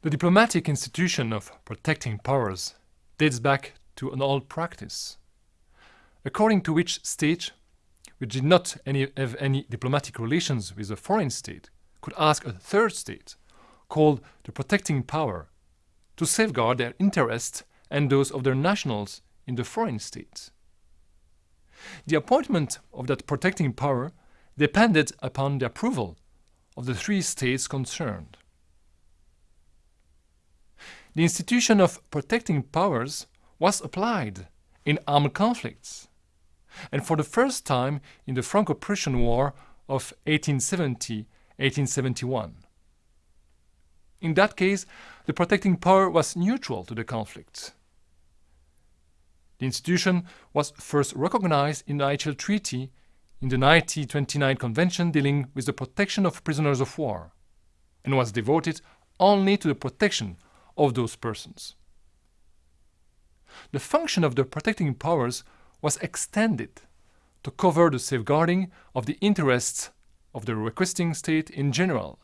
The diplomatic institution of protecting powers dates back to an old practice, according to which state, which did not any, have any diplomatic relations with a foreign state, could ask a third state, called the protecting power, to safeguard their interests and those of their nationals in the foreign state. The appointment of that protecting power depended upon the approval of the three states concerned. The institution of protecting powers was applied in armed conflicts, and for the first time in the Franco-Prussian War of 1870-1871. In that case, the protecting power was neutral to the conflict. The institution was first recognized in the IHL Treaty in the 1929 Convention dealing with the protection of prisoners of war, and was devoted only to the protection of those persons. The function of the protecting powers was extended to cover the safeguarding of the interests of the requesting state in general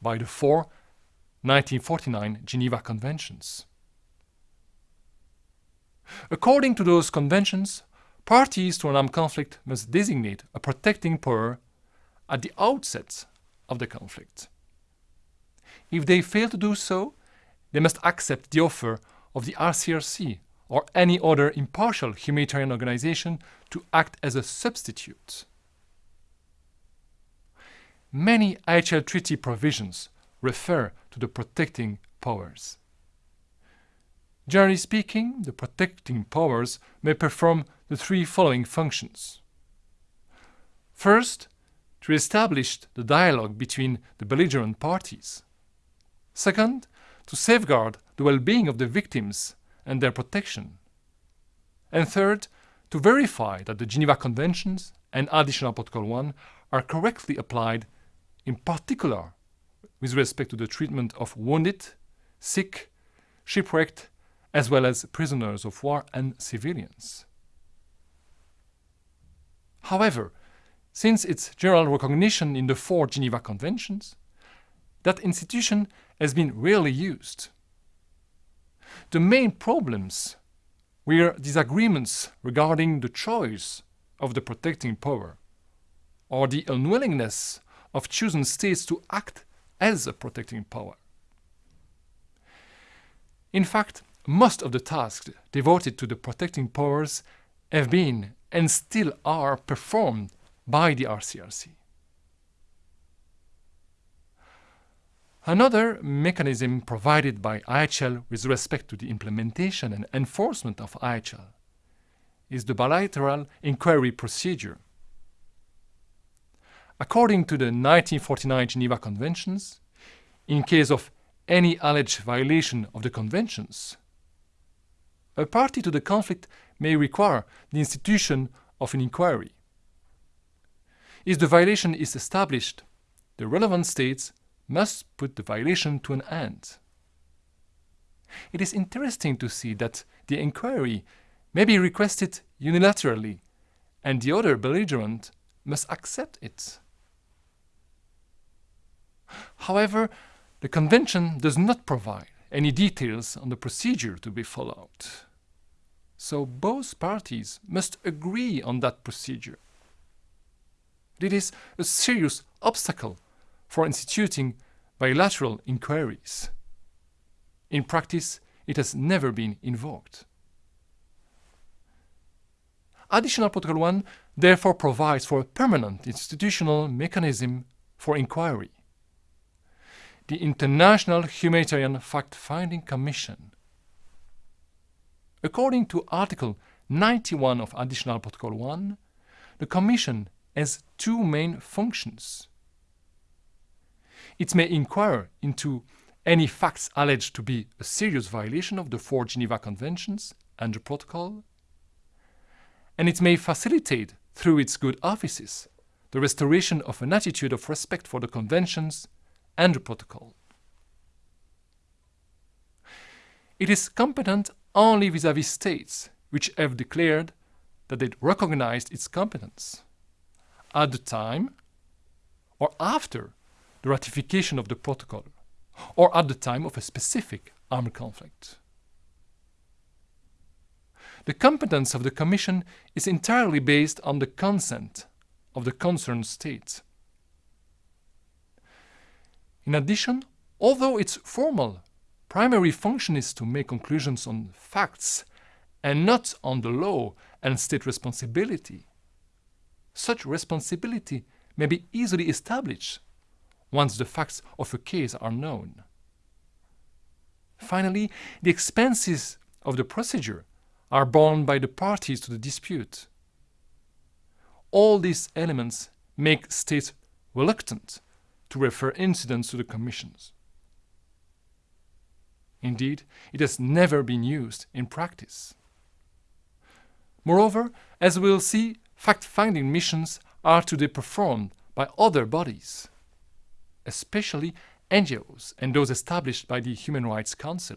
by the four 1949 Geneva Conventions. According to those conventions, parties to an armed conflict must designate a protecting power at the outset of the conflict. If they fail to do so, they must accept the offer of the ICRC or any other impartial humanitarian organization to act as a substitute. Many IHL treaty provisions refer to the protecting powers. Generally speaking, the protecting powers may perform the three following functions. First, to establish the dialogue between the belligerent parties. Second, to safeguard the well-being of the victims and their protection. And third, to verify that the Geneva Conventions and Additional Protocol 1 are correctly applied, in particular with respect to the treatment of wounded, sick, shipwrecked, as well as prisoners of war and civilians. However, since its general recognition in the four Geneva Conventions, that institution has been rarely used. The main problems were disagreements regarding the choice of the protecting power, or the unwillingness of chosen states to act as a protecting power. In fact, most of the tasks devoted to the protecting powers have been and still are performed by the ICRC. Another mechanism provided by IHL with respect to the implementation and enforcement of IHL is the bilateral inquiry procedure. According to the 1949 Geneva Conventions, in case of any alleged violation of the conventions, a party to the conflict may require the institution of an inquiry. If the violation is established, the relevant states must put the violation to an end. It is interesting to see that the inquiry may be requested unilaterally and the other belligerent must accept it. However, the Convention does not provide any details on the procedure to be followed. So both parties must agree on that procedure. It is a serious obstacle for instituting bilateral inquiries. In practice, it has never been invoked. Additional Protocol 1 therefore provides for a permanent institutional mechanism for inquiry. The International Humanitarian Fact-Finding Commission. According to Article 91 of Additional Protocol 1, the Commission has two main functions. It may inquire into any facts alleged to be a serious violation of the four Geneva Conventions and the Protocol, and it may facilitate, through its good offices, the restoration of an attitude of respect for the Conventions and the Protocol. It is competent only vis-à-vis -vis states which have declared that they recognized its competence at the time or after the ratification of the protocol, or at the time of a specific armed conflict. The competence of the Commission is entirely based on the consent of the concerned state. In addition, although its formal primary function is to make conclusions on facts and not on the law and state responsibility, such responsibility may be easily established once the facts of a case are known. Finally, the expenses of the procedure are borne by the parties to the dispute. All these elements make states reluctant to refer incidents to the commissions. Indeed, it has never been used in practice. Moreover, as we will see, fact-finding missions are today performed by other bodies, especially NGOs and those established by the Human Rights Council.